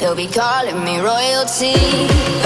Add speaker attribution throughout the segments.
Speaker 1: They'll be calling me royalty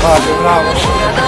Speaker 2: 啊，就是那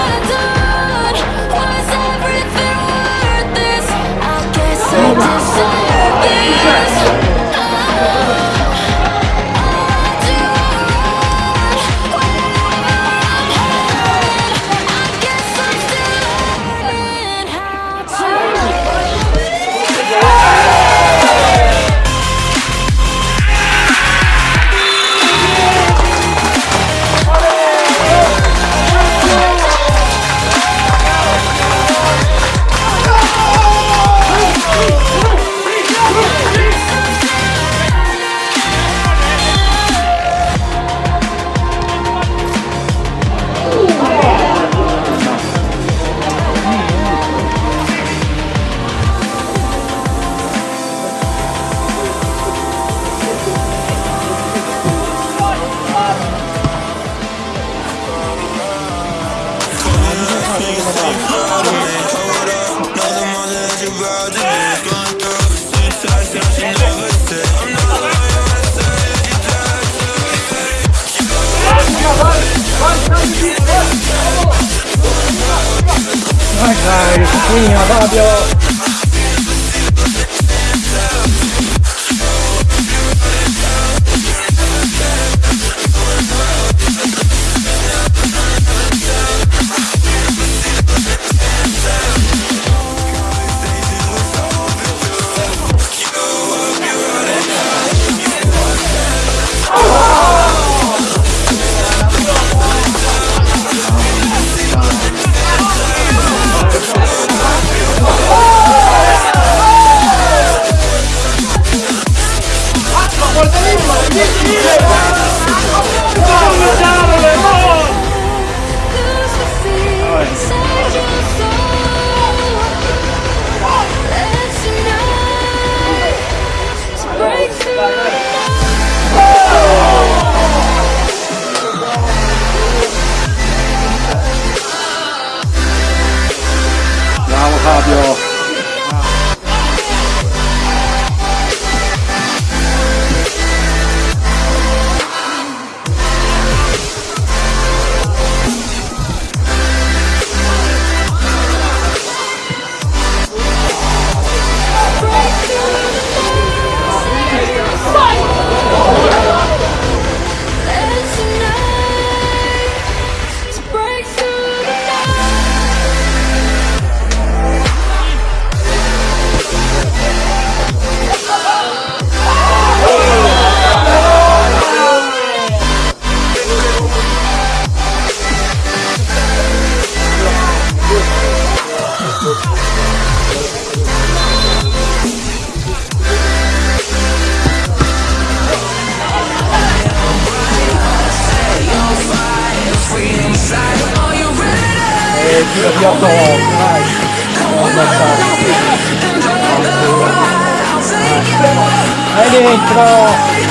Speaker 2: Ma dai, signorina, proprio! Io abbiamo mai ammazzato. Vai dentro!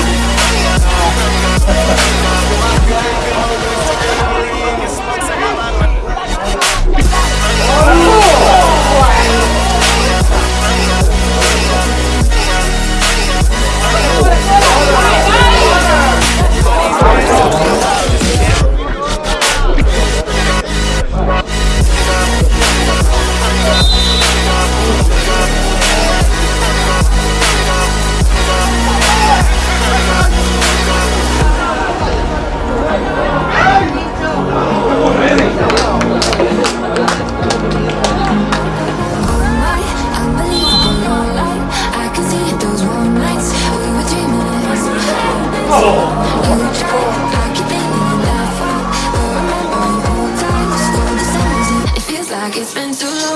Speaker 1: through